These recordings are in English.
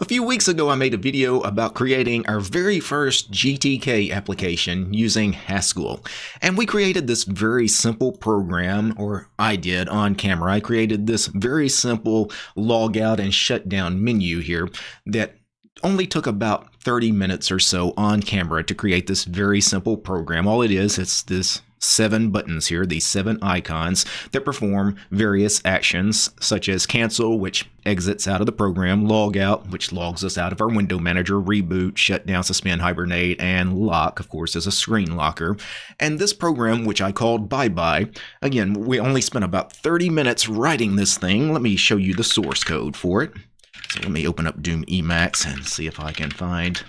A few weeks ago, I made a video about creating our very first GTK application using Haskell. And we created this very simple program, or I did on camera. I created this very simple log out and shutdown menu here that only took about 30 minutes or so on camera to create this very simple program. All it is, it's this seven buttons here, these seven icons that perform various actions such as cancel, which exits out of the program, log out, which logs us out of our window manager, reboot, shut down, suspend, hibernate, and lock, of course, is a screen locker. And this program, which I called bye bye, again, we only spent about 30 minutes writing this thing. Let me show you the source code for it. So let me open up Doom Emacs and see if I can find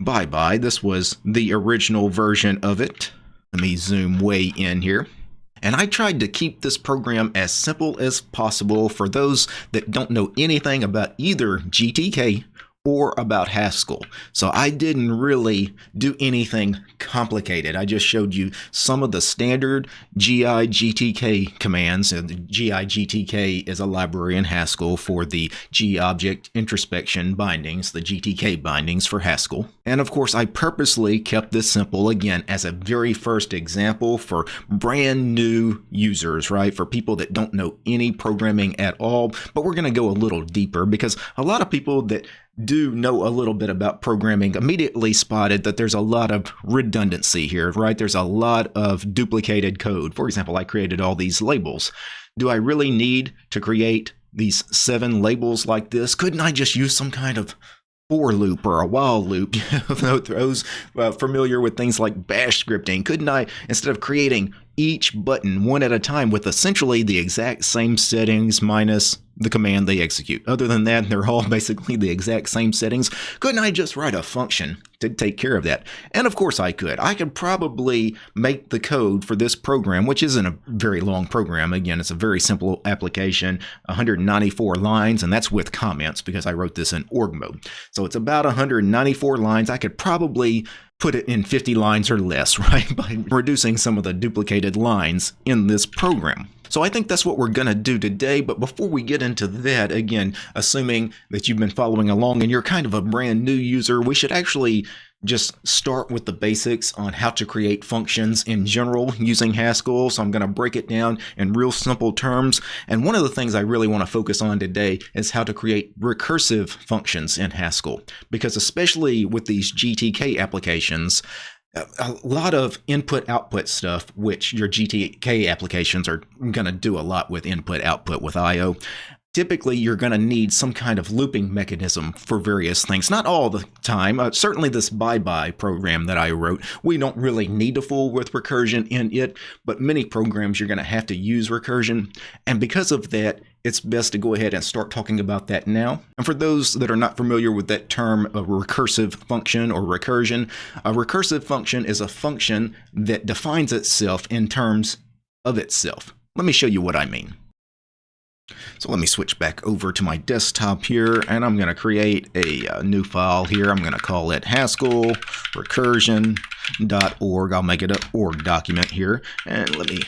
bye bye. This was the original version of it. Let me zoom way in here. And I tried to keep this program as simple as possible for those that don't know anything about either GTK or about Haskell. So I didn't really do anything complicated. I just showed you some of the standard GI-GTK commands. And the GI-GTK is a library in Haskell for the G-object introspection bindings, the GTK bindings for Haskell. And of course, I purposely kept this simple, again, as a very first example for brand new users, right? For people that don't know any programming at all. But we're going to go a little deeper because a lot of people that do know a little bit about programming immediately spotted that there's a lot of redundancy here, right? There's a lot of duplicated code. For example, I created all these labels. Do I really need to create these seven labels like this? Couldn't I just use some kind of for loop or a while loop? those uh, familiar with things like bash scripting, couldn't I, instead of creating each button one at a time with essentially the exact same settings minus the command they execute. Other than that, they're all basically the exact same settings. Couldn't I just write a function to take care of that? And of course I could. I could probably make the code for this program, which isn't a very long program. Again, it's a very simple application, 194 lines, and that's with comments because I wrote this in org mode. So it's about 194 lines. I could probably put it in 50 lines or less, right? By reducing some of the duplicated lines in this program. So I think that's what we're going to do today. But before we get into that, again, assuming that you've been following along and you're kind of a brand new user, we should actually just start with the basics on how to create functions in general using Haskell. So I'm going to break it down in real simple terms. And one of the things I really want to focus on today is how to create recursive functions in Haskell. Because especially with these GTK applications, a lot of input output stuff, which your GTK applications are going to do a lot with input output with IO. Typically, you're going to need some kind of looping mechanism for various things. Not all the time. Uh, certainly, this bye bye program that I wrote, we don't really need to fool with recursion in it, but many programs you're going to have to use recursion. And because of that, it's best to go ahead and start talking about that now. And for those that are not familiar with that term, a recursive function or recursion, a recursive function is a function that defines itself in terms of itself. Let me show you what I mean. So let me switch back over to my desktop here and I'm going to create a, a, uh, new file here. I'm going to call it Haskell recursion.org. I'll make it an org document here and let me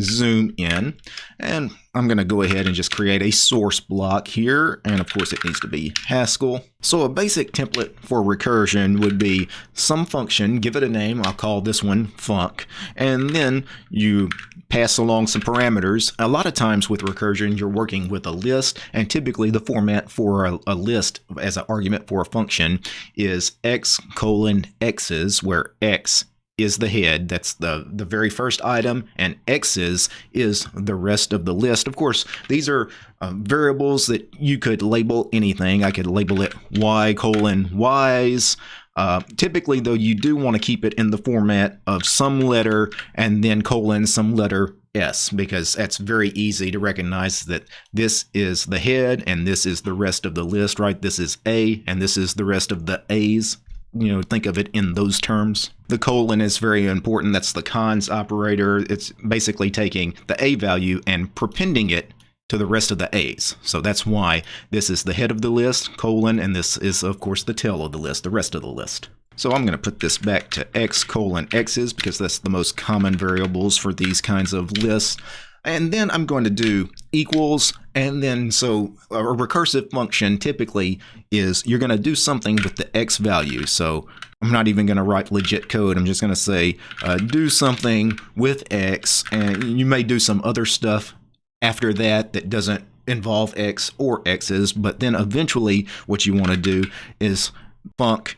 zoom in and I'm going to go ahead and just create a source block here. And of course, it needs to be Haskell. So a basic template for recursion would be some function, give it a name. I'll call this one func. And then you pass along some parameters. A lot of times with recursion, you're working with a list. And typically the format for a, a list as an argument for a function is x colon x's, where x is the head. That's the, the very first item, and X's is the rest of the list. Of course, these are uh, variables that you could label anything. I could label it Y colon Y's. Uh, typically, though, you do want to keep it in the format of some letter and then colon some letter S because that's very easy to recognize that this is the head and this is the rest of the list, right? This is A and this is the rest of the A's you know, think of it in those terms. The colon is very important. That's the cons operator. It's basically taking the A value and prepending it to the rest of the A's. So that's why this is the head of the list, colon, and this is, of course, the tail of the list, the rest of the list. So I'm going to put this back to x colon x's because that's the most common variables for these kinds of lists. And then I'm going to do equals, and then so a recursive function typically is you're going to do something with the x value. So I'm not even going to write legit code. I'm just going to say uh, do something with x, and you may do some other stuff after that that doesn't involve x or x's, but then eventually what you want to do is func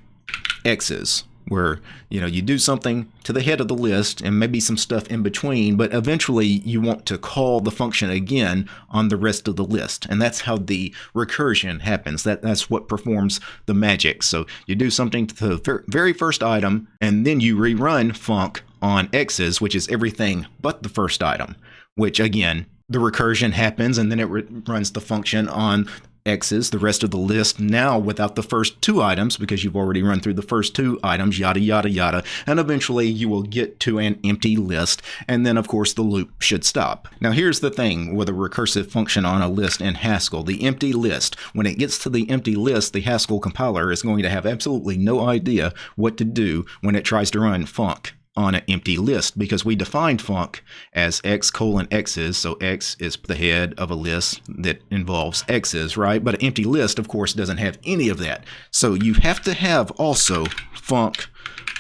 x's where you know you do something to the head of the list and maybe some stuff in between but eventually you want to call the function again on the rest of the list. And that's how the recursion happens. That that's what performs the magic. So you do something to the very first item and then you rerun func on x's which is everything but the first item which again the recursion happens and then it runs the function on x's, the rest of the list now without the first two items because you've already run through the first two items, yada, yada, yada. And eventually you will get to an empty list. And then, of course, the loop should stop. Now, here's the thing with a recursive function on a list in Haskell the empty list. When it gets to the empty list, the Haskell compiler is going to have absolutely no idea what to do when it tries to run func on an empty list because we defined func as x colon x's. So x is the head of a list that involves x's, right? But an empty list, of course, doesn't have any of that. So you have to have also func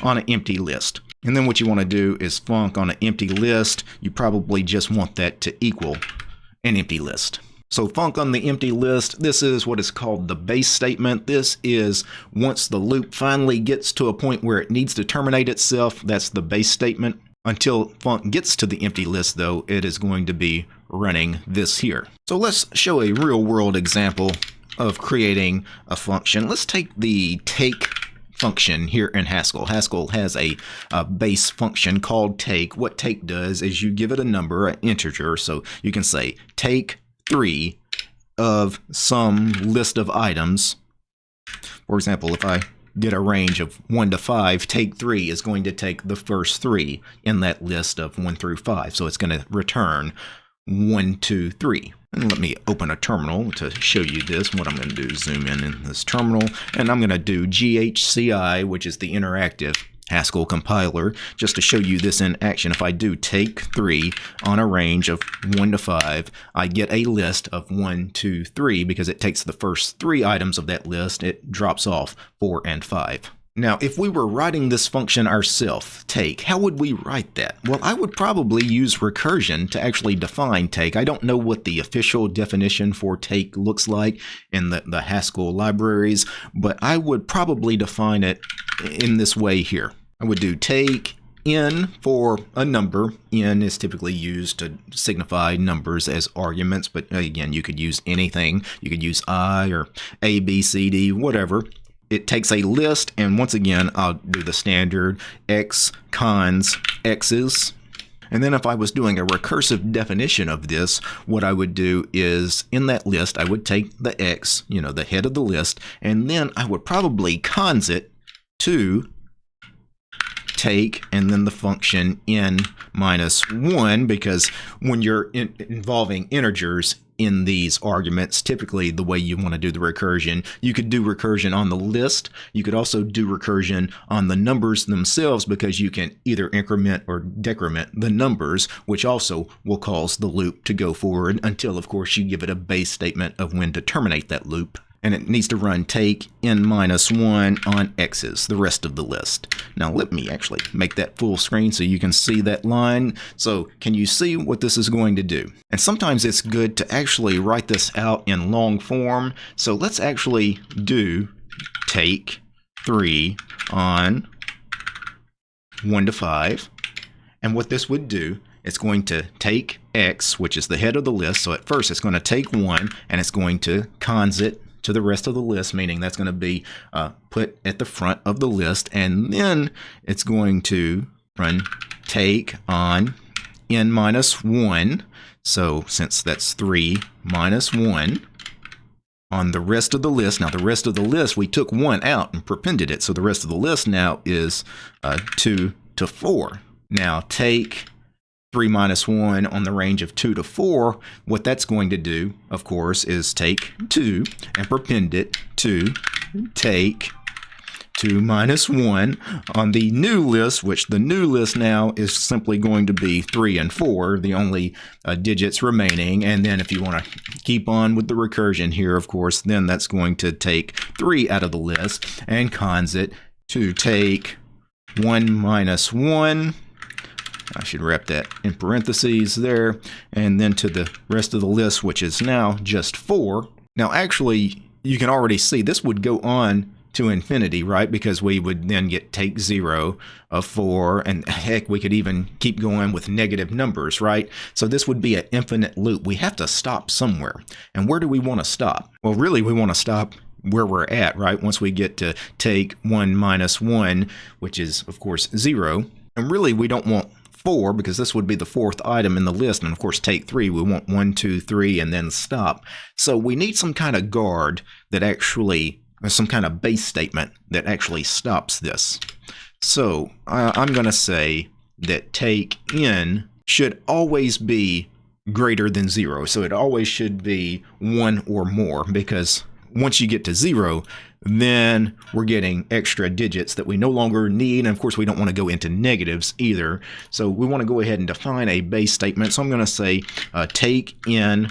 on an empty list. And then what you want to do is func on an empty list. You probably just want that to equal an empty list. So func on the empty list, this is what is called the base statement. This is once the loop finally gets to a point where it needs to terminate itself, that's the base statement. Until func gets to the empty list though, it is going to be running this here. So let's show a real world example of creating a function. Let's take the take function here in Haskell. Haskell has a, a, base function called take. What take does is you give it a number, an integer, so you can say take three of some list of items. For example, if I get a range of 1 to 5, take 3 is going to take the first 3 in that list of 1 through 5. So it's going to return 1, 2, 3. And let me open a terminal to show you this. What I'm going to do is zoom in in this terminal, and I'm going to do GHCI, which is the interactive Haskell compiler just to show you this in action. If I do take 3 on a range of 1 to 5, I get a list of 1, 2, 3 because it takes the first three items of that list. It drops off 4 and 5. Now, if we were writing this function ourselves, take, how would we write that? Well, I would probably use recursion to actually define take. I don't know what the official definition for take looks like in the, the Haskell libraries, but I would probably define it in this way here. I would do take n for a number. n is typically used to signify numbers as arguments, but uh, again, you could use anything. You could use i or a, b, c, d, whatever. It takes a list, and once again, I'll do the standard x cons x's. And then if I was doing a recursive definition of this, what I would do is in that list, I would take the x, you know, the head of the list, and then I would probably cons it to take and then the function n minus 1 because when you're in involving integers in these arguments, typically the way you want to do the recursion, you could do recursion on the list. You could also do recursion on the numbers themselves because you can either increment or decrement the numbers, which also will cause the loop to go forward until, of course, you give it a base statement of when to terminate that loop and it needs to run take n minus 1 on x's, the rest of the list. Now let me actually make that full screen so you can see that line. So can you see what this is going to do? And sometimes it's good to actually write this out in long form. So let's actually do take 3 on 1 to 5. And what this would do it's going to take x, which is the head of the list. So at first it's going to take 1 and it's going to cons it to the rest of the list, meaning that's going to be uh, put at the front of the list. And then it's going to run take on n minus 1. So since that's 3 minus 1 on the rest of the list. Now the rest of the list, we took 1 out and prepended it. So the rest of the list now is uh, 2 to 4. Now take 3 minus 1 on the range of 2 to 4, what that's going to do, of course, is take 2 and prepend it to take 2 minus 1 on the new list, which the new list now is simply going to be 3 and 4, the only uh, digits remaining. And then if you want to keep on with the recursion here, of course, then that's going to take 3 out of the list and cons it to take 1 minus 1. I should wrap that in parentheses there. And then to the rest of the list, which is now just 4. Now, actually, you can already see this would go on to infinity, right? Because we would then get take zero of four, and heck, we could even keep going with negative numbers, right? So this would be an infinite loop. We have to stop somewhere. And where do we want to stop? Well, really, we want to stop where we're at, right? Once we get to take 1 minus 1, which is, of course, 0. And really, we don't want 4 because this would be the fourth item in the list. And of course, take 3, we want one, two, three, and then stop. So we need some kind of guard that actually some kind of base statement that actually stops this. So uh, I'm going to say that take n should always be greater than 0. So it always should be 1 or more because once you get to 0, then we're getting extra digits that we no longer need. And of course, we don't want to go into negatives either. So we want to go ahead and define a base statement. So I'm going to say uh, take in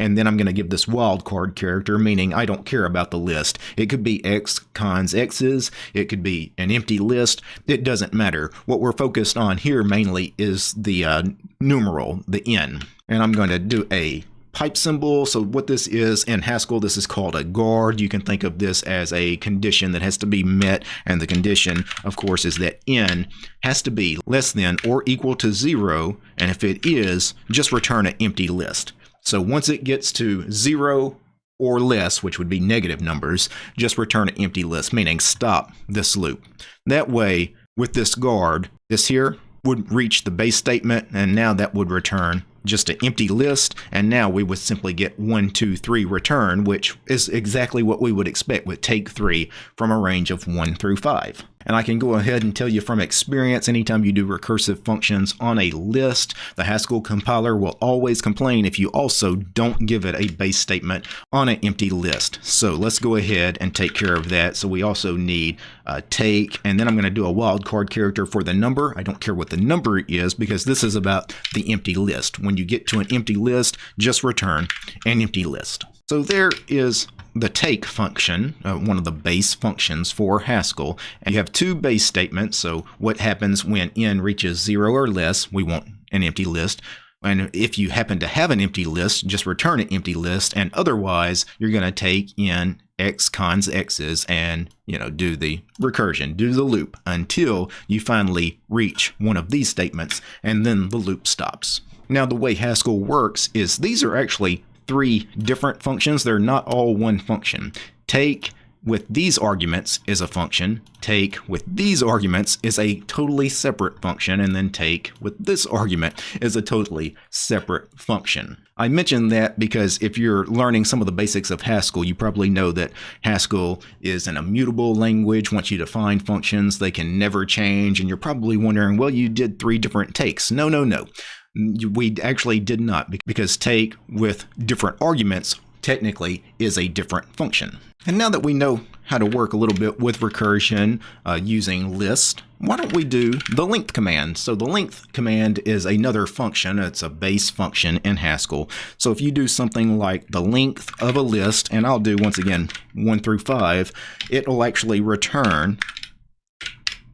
and then I'm going to give this wildcard character, meaning I don't care about the list. It could be X cons X's, it could be an empty list, it doesn't matter. What we're focused on here mainly is the uh, numeral, the N. And I'm going to do a pipe symbol. So what this is in Haskell, this is called a guard. You can think of this as a condition that has to be met. And the condition, of course, is that n has to be less than or equal to zero. And if it is, just return an empty list. So once it gets to zero or less, which would be negative numbers, just return an empty list, meaning stop this loop. That way, with this guard, this here would reach the base statement, and now that would return just an empty list, and now we would simply get 1, 2, 3 return, which is exactly what we would expect with take 3 from a range of 1 through 5. And I can go ahead and tell you from experience, anytime you do recursive functions on a list, the Haskell compiler will always complain if you also don't give it a base statement on an empty list. So let's go ahead and take care of that. So we also need uh, take, and then I'm going to do a wildcard character for the number. I don't care what the number is because this is about the empty list. When you get to an empty list, just return an empty list. So there is the take function, uh, one of the base functions for Haskell. And you have two base statements. So what happens when n reaches zero or less, we want an empty list. And if you happen to have an empty list, just return an empty list. And otherwise, you're going to take in x cons x's and you know do the recursion, do the loop until you finally reach one of these statements, and then the loop stops. Now, the way Haskell works is these are actually three different functions. They're not all one function. Take with these arguments is a function. Take with these arguments is a totally separate function. And then take with this argument is a totally separate function. I mention that because if you're learning some of the basics of Haskell, you probably know that Haskell is an immutable language. Once you define functions, they can never change. And you're probably wondering, well, you did three different takes. No, no, no. We actually did not because take with different arguments technically is a different function. And now that we know how to work a little bit with recursion uh, using list, why don't we do the length command? So the length command is another function. It's a base function in Haskell. So if you do something like the length of a list, and I'll do once again 1 through 5, it will actually return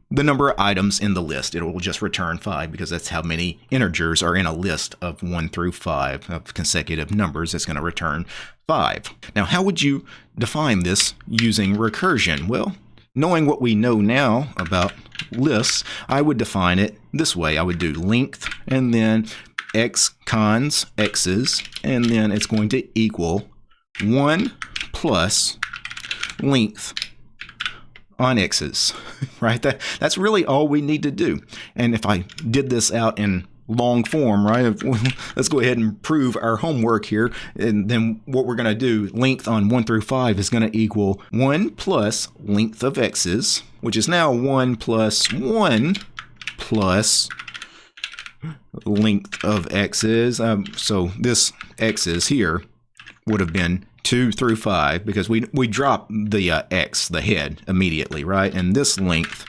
the number of items in the list. It will just return 5 because that's how many integers are in a list of 1 through 5 of consecutive numbers. It's going to return 5. Now, how would you define this using recursion? Well, knowing what we know now about lists, I would define it this way. I would do length and then x cons x's, and then it's going to equal 1 plus length on x's, right? That, that's really all we need to do. And if I did this out in long form, right? Let's go ahead and prove our homework here. And then what we're going to do, length on 1 through 5 is going to equal 1 plus length of x's, which is now 1 plus 1 plus length of x's. Um, so this x's here would have been 2 through 5 because we we drop the uh, x, the head, immediately, right? And this length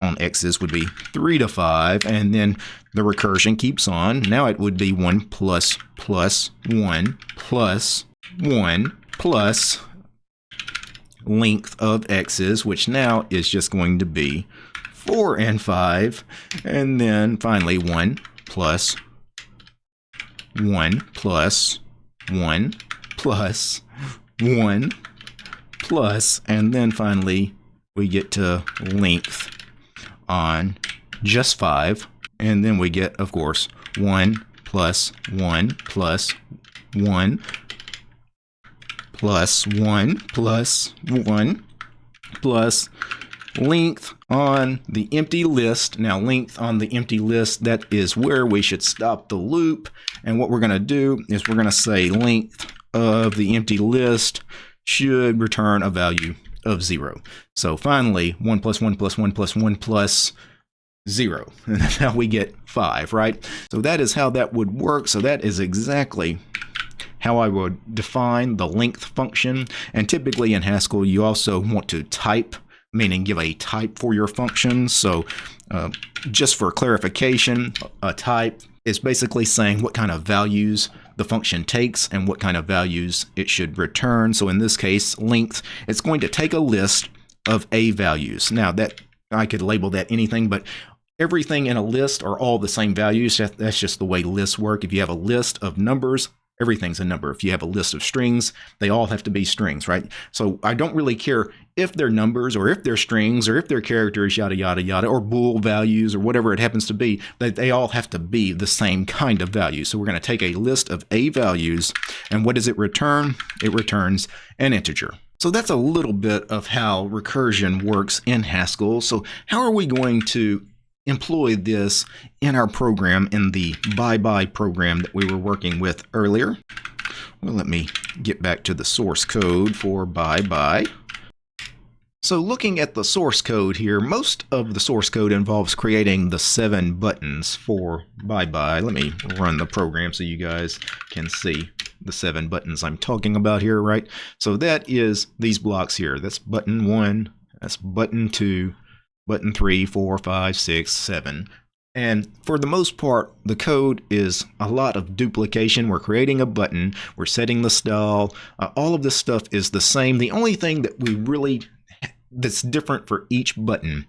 on x's would be 3 to 5, and then the recursion keeps on. Now it would be 1 plus plus 1 plus 1 plus length of x's, which now is just going to be 4 and 5, and then finally 1 plus 1 plus 1 plus 1 plus, and then finally we get to length on just 5. And then we get, of course, 1 plus 1 plus 1 plus 1 plus 1 plus length on the empty list. Now, length on the empty list, that is where we should stop the loop. And what we're going to do is we're going to say length of the empty list should return a value of 0. So finally, 1 plus 1 plus 1 plus 1 plus 0. And that's how we get 5, right? So that is how that would work. So that is exactly how I would define the length function. And typically in Haskell, you also want to type, meaning give a type for your function. So uh, just for clarification, a type is basically saying what kind of values the function takes and what kind of values it should return. So in this case, length, it's going to take a list of a values. Now that I could label that anything, but everything in a list are all the same values. That's just the way lists work. If you have a list of numbers, everything's a number. If you have a list of strings, they all have to be strings, right? So I don't really care if they're numbers or if they're strings or if they're characters, yada, yada, yada, or bool values or whatever it happens to be, that they all have to be the same kind of value. So we're going to take a list of A values, and what does it return? It returns an integer. So that's a little bit of how recursion works in Haskell. So how are we going to employ this in our program in the bye-bye program that we were working with earlier. Well, let me get back to the source code for bye-bye. So looking at the source code here, most of the source code involves creating the seven buttons for bye-bye. Let me run the program so you guys can see the seven buttons I'm talking about here, right? So that is these blocks here. That's button one, that's button two, button 3, 4, 5, 6, 7. And for the most part, the code is a lot of duplication. We're creating a button, we're setting the style, uh, all of this stuff is the same. The only thing that we really that's different for each button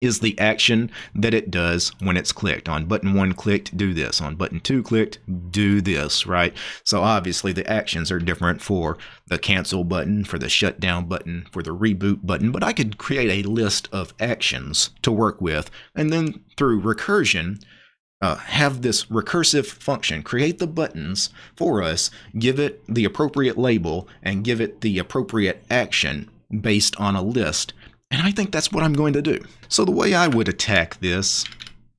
is the action that it does when it's clicked. On button one clicked, do this. On button two clicked, do this, right? So obviously the actions are different for the cancel button, for the shutdown button, for the reboot button, but I could create a list of actions to work with. And then through recursion, uh, have this recursive function create the buttons for us, give it the appropriate label, and give it the appropriate action based on a list. And I think that's what I'm going to do. So the way I would attack this,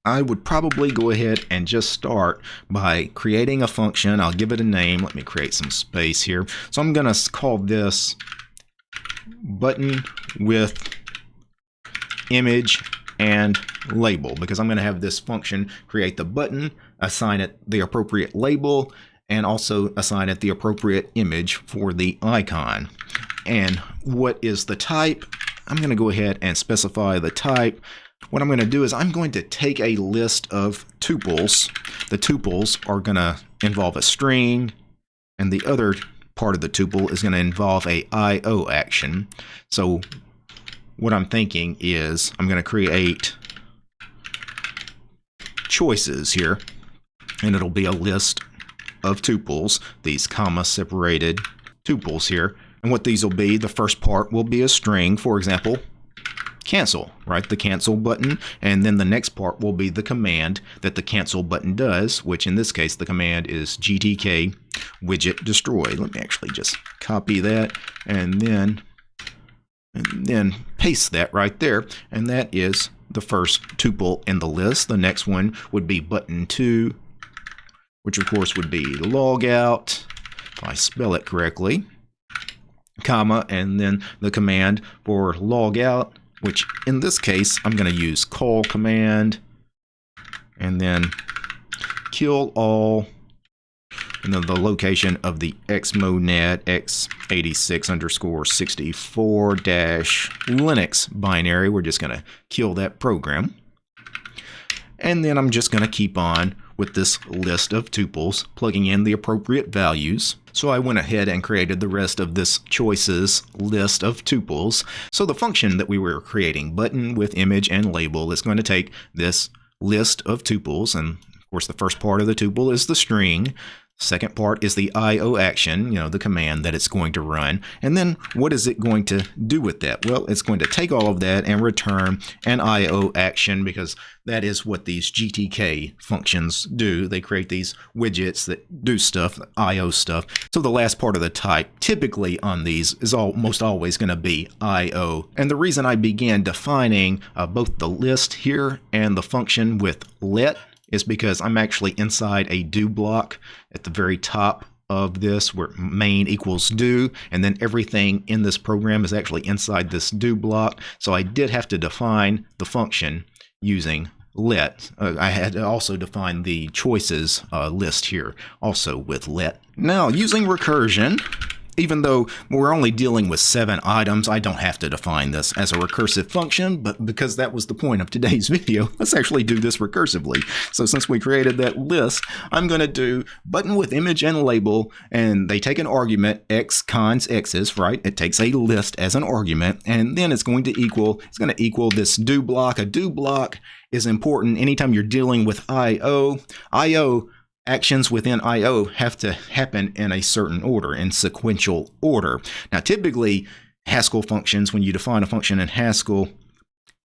I would probably go ahead and just start by creating a function. I'll give it a name. Let me create some space here. So I'm going to call this button with image and label because I'm going to have this function create the button, assign it the appropriate label, and also assign it the appropriate image for the icon. And what is the type? I'm going to go ahead and specify the type. What I'm going to do is I'm going to take a list of tuples. The tuples are going to involve a string, and the other part of the tuple is going to involve a IO action. So what I'm thinking is I'm going to create choices here, and it'll be a list of tuples, these comma separated tuples here. And what these will be, the first part will be a string, for example, cancel, right? The cancel button. And then the next part will be the command that the cancel button does, which in this case, the command is gtk widget destroy. Let me actually just copy that and then, and then paste that right there. And that is the first tuple in the list. The next one would be button 2, which of course would be logout, if I spell it correctly comma, and then the command for log out, which in this case, I'm going to use call command, and then killall and then the location of the xmonad x86 underscore 64 dash Linux binary. We're just going to kill that program. And then I'm just going to keep on with this list of tuples, plugging in the appropriate values. So I went ahead and created the rest of this choices list of tuples. So the function that we were creating, button with image and label, is going to take this list of tuples, and of course the first part of the tuple is the string, Second part is the IO action, you know, the command that it's going to run. And then what is it going to do with that? Well, it's going to take all of that and return an IO action because that is what these GTK functions do. They create these widgets that do stuff, IO stuff. So the last part of the type typically on these is almost always going to be IO. And the reason I began defining uh, both the list here and the function with let is because I'm actually inside a do block at the very top of this where main equals do and then everything in this program is actually inside this do block. So I did have to define the function using let. Uh, I had to also define the choices uh, list here also with let. Now using recursion even though we're only dealing with seven items, I don't have to define this as a recursive function, but because that was the point of today's video, let's actually do this recursively. So since we created that list, I'm going to do button with image and label, and they take an argument, x cons x's, right? It takes a list as an argument, and then it's going to equal, it's going to equal this do block. A do block is important anytime you're dealing with I.O. I.O actions within I.O. have to happen in a certain order, in sequential order. Now, typically, Haskell functions, when you define a function in Haskell,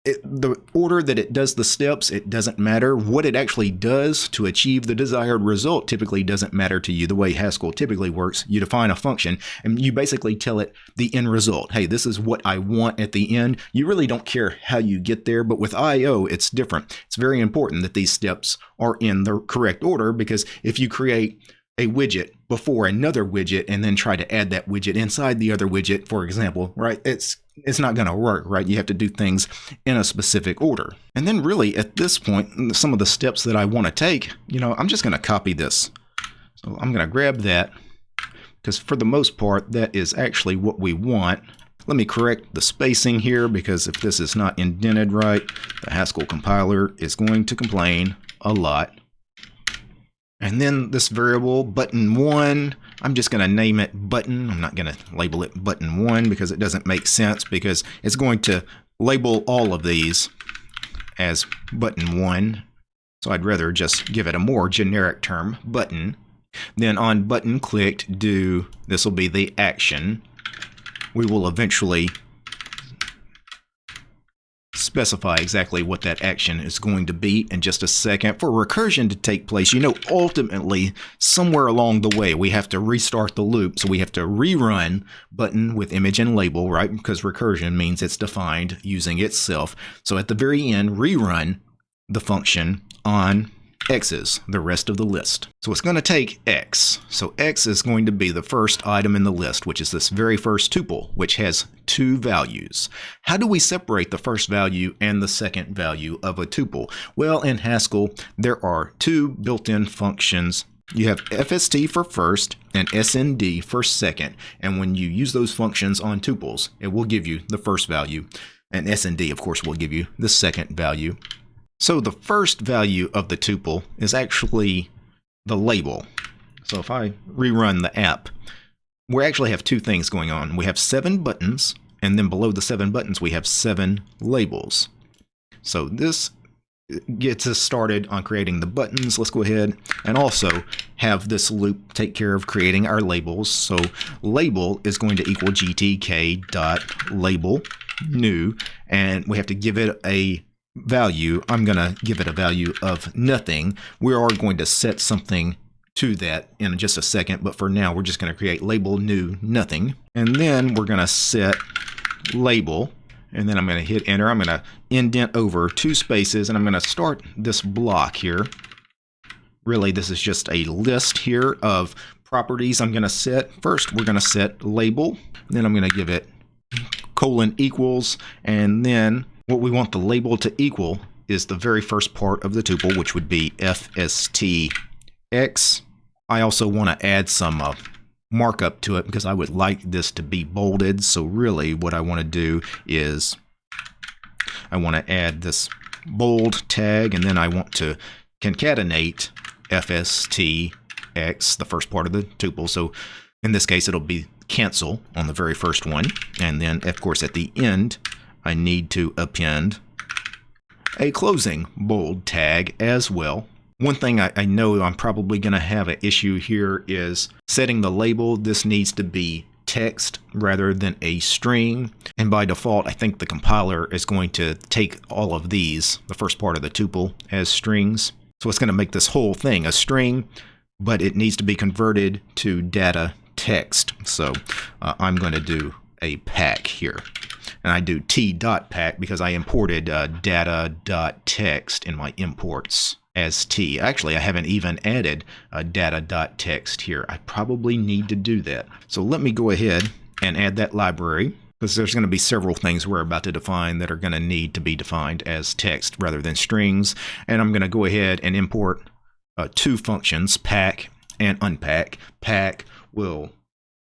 it, the order that it does the steps, it doesn't matter. What it actually does to achieve the desired result typically doesn't matter to you. The way Haskell typically works, you define a function and you basically tell it the end result. Hey, this is what I want at the end. You really don't care how you get there, but with I.O., it's different. It's very important that these steps are in the correct order because if you create a widget before another widget and then try to add that widget inside the other widget, for example, right? It's it's not going to work, right? You have to do things in a specific order. And then really at this point, mm, some of the steps that I want to take, you know, I'm just going to copy this. So I'm going to grab that because for the most part, that is actually what we want. Let me correct the spacing here because if this is not indented right, the Haskell compiler is going to complain a lot. And then this variable button one, I'm just going to name it button. I'm not going to label it button one because it doesn't make sense because it's going to label all of these as button one. So I'd rather just give it a more generic term, button. Then on button clicked, do, this will be the action. We will eventually specify exactly what that action is going to be in just a second. For recursion to take place, you know, ultimately, somewhere along the way, we have to restart the loop. So we have to rerun button with image and label, right? Because recursion means it's defined using itself. So at the very end, rerun the function on x's, the rest of the list. So it's going to take x. So x is going to be the first item in the list, which is this very first tuple, which has two values. How do we separate the first value and the second value of a tuple? Well, in Haskell, there are two built-in functions you have FST for first and SND for second. And when you use those functions on tuples, it will give you the first value. And SND, of course, will give you the second value. So the first value of the tuple is actually the label. So if I rerun the app, we actually have two things going on. We have seven buttons, and then below the seven buttons, we have seven labels. So this gets us started on creating the buttons. Let's go ahead and also have this loop take care of creating our labels. So label is going to equal gtk dot label new, and we have to give it a value, I'm going to give it a value of nothing. We are going to set something to that in just a second, but for now we're just going to create label new nothing. And then we're going to set label and then I'm going to hit enter. I'm going to indent over two spaces and I'm going to start this block here. Really, this is just a list here of properties I'm going to set. First, we're going to set label. Then I'm going to give it colon equals and then what we want the label to equal is the very first part of the tuple, which would be fstx I also want to add some uh, markup to it because I would like this to be bolded. So really what I want to do is I want to add this bold tag and then I want to concatenate FSTX, the first part of the tuple. So in this case, it'll be cancel on the very first one. And then, of course, at the end, I need to append a closing bold tag as well. One thing I, I know I'm probably going to have an issue here is setting the label. This needs to be text rather than a string. And by default, I think the compiler is going to take all of these, the first part of the tuple, as strings. So it's going to make this whole thing a string, but it needs to be converted to data text. So uh, I'm going to do a pack here. And I do t dot pack because I imported uh, data dot text in my imports as t. Actually, I haven't even added a data dot text here. I probably need to do that. So let me go ahead and add that library because there's going to be several things we're about to define that are going to need to be defined as text rather than strings. And I'm going to go ahead and import uh, two functions, pack and unpack. Pack will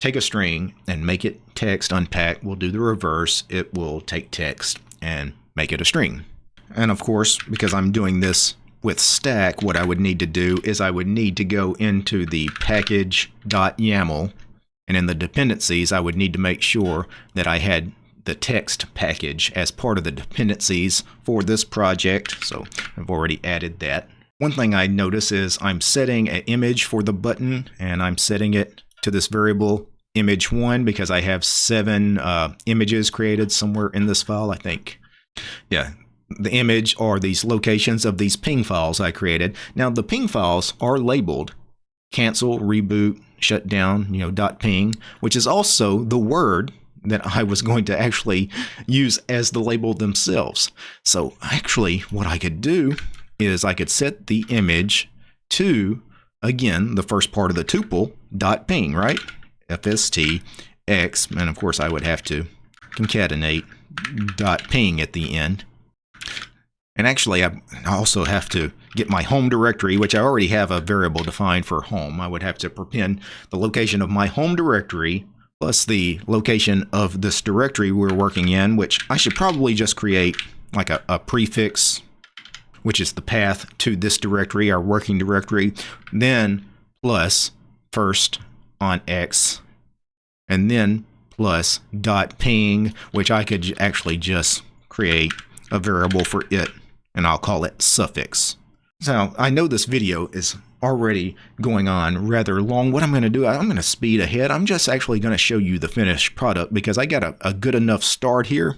take a string and make it text unpack. We'll do the reverse. It will take text and make it a string. And of course, because I'm doing this with stack, what I would need to do is I would need to go into the package.yaml and in the dependencies, I would need to make sure that I had the text package as part of the dependencies for this project. So I've already added that. One thing I notice is I'm setting an image for the button and I'm setting it to this variable image one because I have seven uh, images created somewhere in this file, I think. Yeah, the image or these locations of these ping files I created. Now the ping files are labeled cancel, reboot, shut down, you know, dot ping, which is also the word that I was going to actually use as the label themselves. So actually what I could do is I could set the image to, again, the first part of the tuple, dot ping, right? FST X, and of course I would have to concatenate dot ping at the end. And actually, I also have to get my home directory, which I already have a variable defined for home. I would have to prepend the location of my home directory plus the location of this directory we're working in, which I should probably just create like a, a prefix which is the path to this directory, our working directory, then plus first on X, and then plus dot ping, which I could actually just create a variable for it, and I'll call it suffix. So I know this video is already going on rather long. What I'm going to do, I'm going to speed ahead. I'm just actually going to show you the finished product because I got a, a good enough start here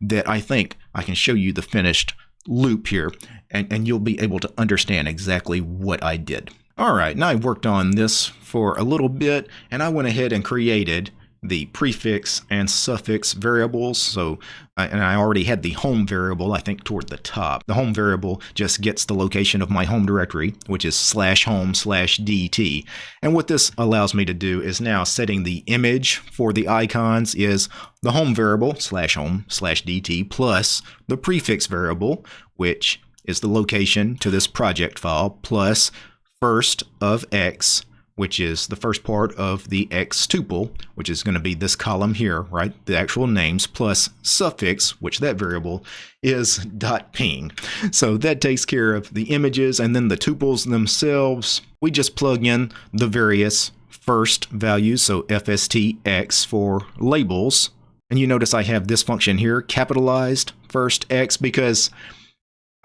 that I think I can show you the finished loop here and, and you'll be able to understand exactly what I did. All right, now I've worked on this for a little bit and I went ahead and created the prefix and suffix variables. So, and I already had the home variable, I think, toward the top. The home variable just gets the location of my home directory, which is slash home slash DT. And what this allows me to do is now setting the image for the icons is the home variable slash home slash DT plus the prefix variable, which is the location to this project file plus first of X which is the first part of the X tuple, which is going to be this column here, right? The actual names plus suffix, which that variable is dot ping. So that takes care of the images and then the tuples themselves. We just plug in the various first values, so FSTX for labels. And you notice I have this function here, capitalized first X, because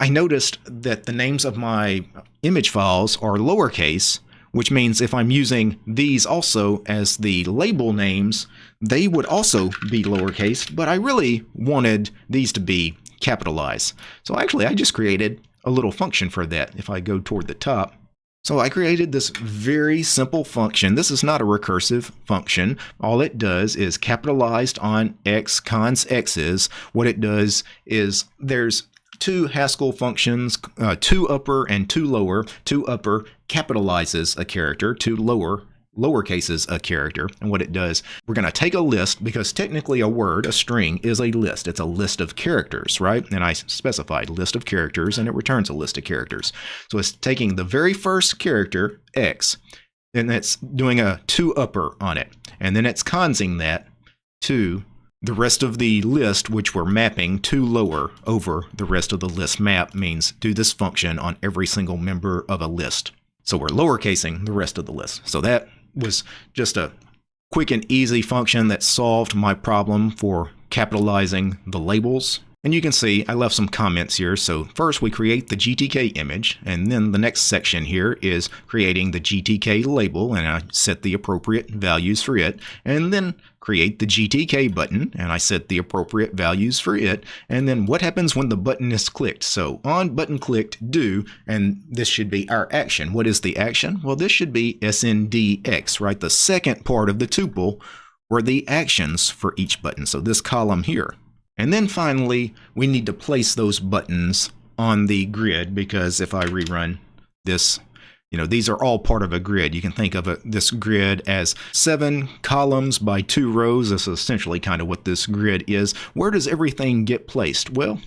I noticed that the names of my image files are lowercase, which means if I'm using these also as the label names, they would also be lowercase, but I really wanted these to be capitalized. So actually, I just created a little function for that if I go toward the top. So I created this very simple function. This is not a recursive function. All it does is capitalized on x cons x's. What it does is there's two Haskell functions, uh, toUpper and toLower. Two upper capitalizes a character, toLower lowercases a character. And what it does, we're going to take a list because technically a word, a string, is a list. It's a list of characters, right? And I specified list of characters and it returns a list of characters. So it's taking the very first character, X, and it's doing a toUpper on it. And then it's consing that to the rest of the list, which we're mapping to lower over the rest of the list map, means do this function on every single member of a list. So we're lowercasing the rest of the list. So that was just a quick and easy function that solved my problem for capitalizing the labels and you can see I left some comments here. So first we create the GTK image and then the next section here is creating the GTK label and I set the appropriate values for it and then create the GTK button and I set the appropriate values for it and then what happens when the button is clicked. So on button clicked do and this should be our action. What is the action? Well this should be SNDX, right? The second part of the tuple were the actions for each button. So this column here. And then finally, we need to place those buttons on the grid because if I rerun this, you know, these are all part of a grid. You can think of this grid as seven columns by two rows. This is essentially kind of what this grid is. Where does everything get placed? Well,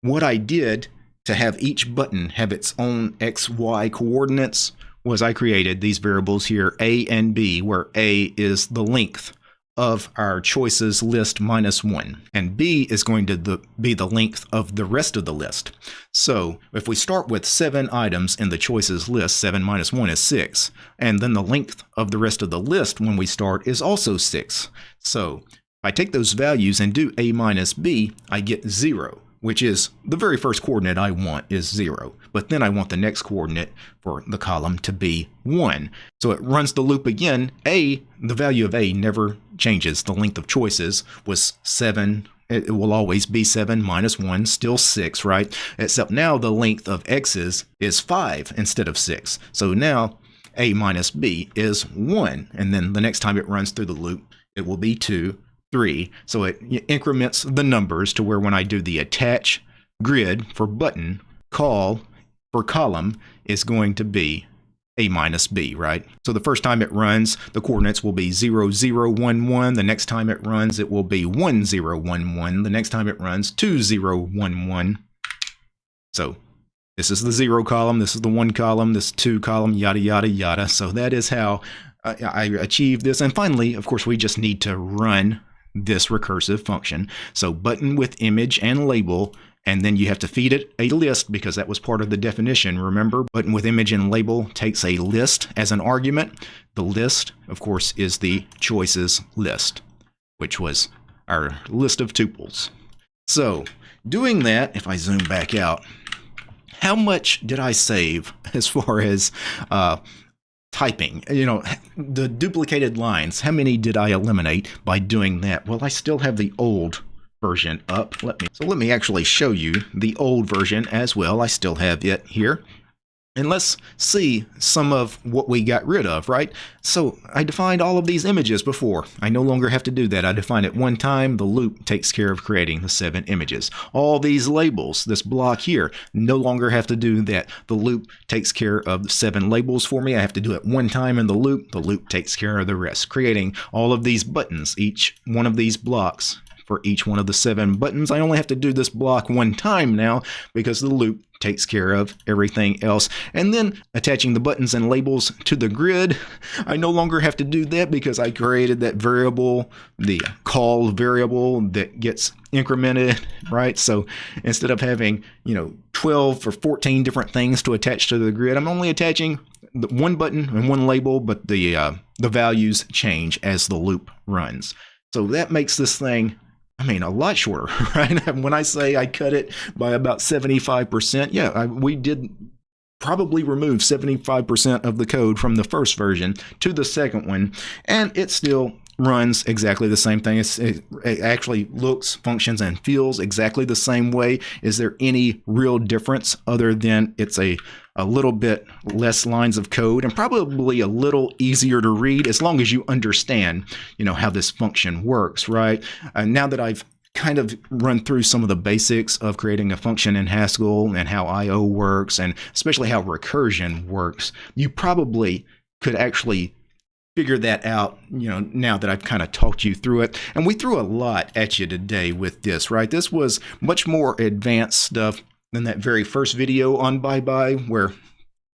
what I did to have each button have its own XY coordinates was I created these variables here, A and B, where A is the length of our choices list minus 1. And B is going to the, be the length of the rest of the list. So if we start with 7 items in the choices list, 7 minus 1 is 6. And then the length of the rest of the list when we start is also 6. So if I take those values and do A minus B, I get 0 which is the very first coordinate I want is 0. But then I want the next coordinate for the column to be 1. So it runs the loop again. A, the value of A never changes. The length of choices was 7. It will always be 7 minus 1, still 6, right? Except now the length of x's is 5 instead of 6. So now A minus B is 1. And then the next time it runs through the loop, it will be 2 3. So it increments the numbers to where when I do the attach grid for button, call for column is going to be a minus b, right? So the first time it runs, the coordinates will be 0, 0, 1, 1. The next time it runs, it will be 1, 0, 1, 1. The next time it runs, 2, 0, 1, 1. So this is the 0 column, this is the 1 column, this 2 column, yada, yada, yada. So that is how I achieve this. And finally, of course, we just need to run this recursive function. So button with image and label, and then you have to feed it a list because that was part of the definition. Remember, button with image and label takes a list as an argument. The list, of course, is the choices list, which was our list of tuples. So doing that, if I zoom back out, how much did I save as far as uh, typing. You know, the duplicated lines, how many did I eliminate by doing that? Well, I still have the old version up. Let me So let me actually show you the old version as well. I still have it here. And let's see some of what we got rid of, right? So I defined all of these images before. I no longer have to do that. I define it one time. The loop takes care of creating the seven images. All these labels, this block here, no longer have to do that. The loop takes care of the seven labels for me. I have to do it one time in the loop. The loop takes care of the rest, creating all of these buttons, each one of these blocks for each one of the seven buttons. I only have to do this block one time now because the loop takes care of everything else. And then attaching the buttons and labels to the grid, I no longer have to do that because I created that variable, the call variable that gets incremented, right? So instead of having, you know, 12 or 14 different things to attach to the grid, I'm only attaching one button and one label, but the uh, the values change as the loop runs. So that makes this thing I mean, a lot shorter, right? when I say I cut it by about 75%, yeah, I, we did probably remove 75% of the code from the first version to the second one, and it still runs exactly the same thing. It's, it, it, actually looks, functions, and feels exactly the same way. Is there any real difference other than it's a, a little bit less lines of code and probably a little easier to read as long as you understand, you know, how this function works, right? Uh, now that I've kind of run through some of the basics of creating a function in Haskell and how I.O. works and especially how recursion works, you probably could actually figure that out, you know, now that I've kind of talked you through it. And we threw a lot at you today with this, right? This was much more advanced stuff than that very first video on Bye Bye, where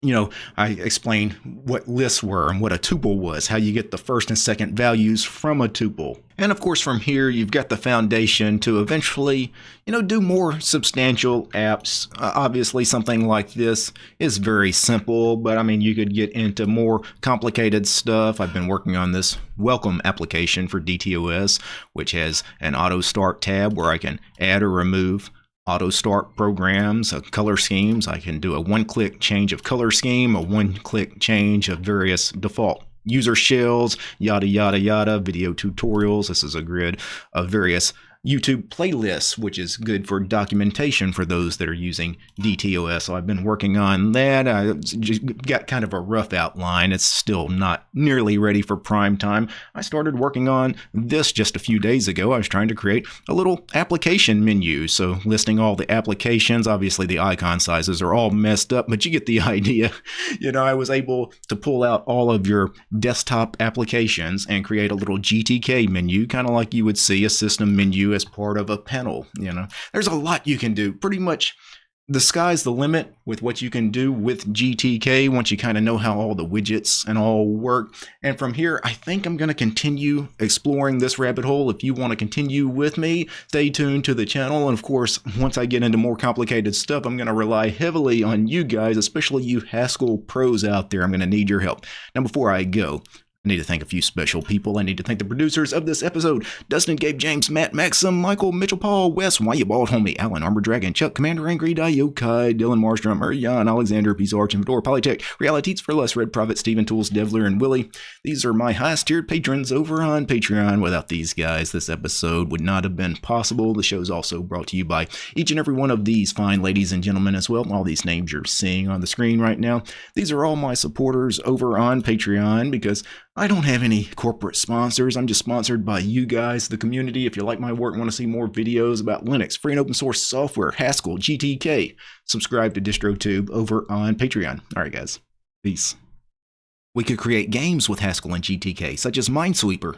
you know, I explained what lists were and what a tuple was, how you get the first and second values from a tuple. And of course, from here, you've got the foundation to eventually, you know, do more substantial apps. Uh, obviously, something like this is very simple, but I mean, you could get into more complicated stuff. I've been working on this welcome application for DTOS, which has an auto start tab where I can add or remove auto start programs, uh, color schemes. I can do a one click change of color scheme, a one click change of various default user shells, yada, yada, yada, video tutorials. This is a grid of various YouTube playlists, which is good for documentation for those that are using DTOS. So I've been working on that. I got kind of a rough outline. It's still not nearly ready for prime time. I started working on this just a few days ago. I was trying to create a little application menu. So listing all the applications, obviously the icon sizes are all messed up, but you get the idea. You know, I was able to pull out all of your desktop applications and create a little GTK menu, kind of like you would see a system menu as part of a panel. You know, there's a lot you can do. Pretty much the sky's the limit with what you can do with GTK once you kind of know how all the widgets and all work. And from here, I think I'm going to continue exploring this rabbit hole. If you want to continue with me, stay tuned to the channel. And of course, once I get into more complicated stuff, I'm going to rely heavily on you guys, especially you Haskell pros out there. I'm going to need your help. Now, before I go, I need to thank a few special people. I need to thank the producers of this episode Dustin, Gabe, James, Matt, Maxim, Michael, Mitchell, Paul, Wes, Why You Bald Homie, Alan, Armor Dragon, Chuck, Commander Angry, Diokai, Dylan Marstrom, Jan, Alexander, Peace Arch, Fedor, Polytech, Realities for Less, Red Prophet, Steven Tools, Devler, and Willie. These are my highest tiered patrons over on Patreon. Without these guys, this episode would not have been possible. The show is also brought to you by each and every one of these fine ladies and gentlemen as well. All these names you're seeing on the screen right now. These are all my supporters over on Patreon because I don't have any corporate sponsors. I'm just sponsored by you guys, the community. If you like my work and want to see more videos about Linux, free and open source software, Haskell, GTK, subscribe to DistroTube over on Patreon. All right, guys. Peace. We could create games with Haskell and GTK, such as Minesweeper,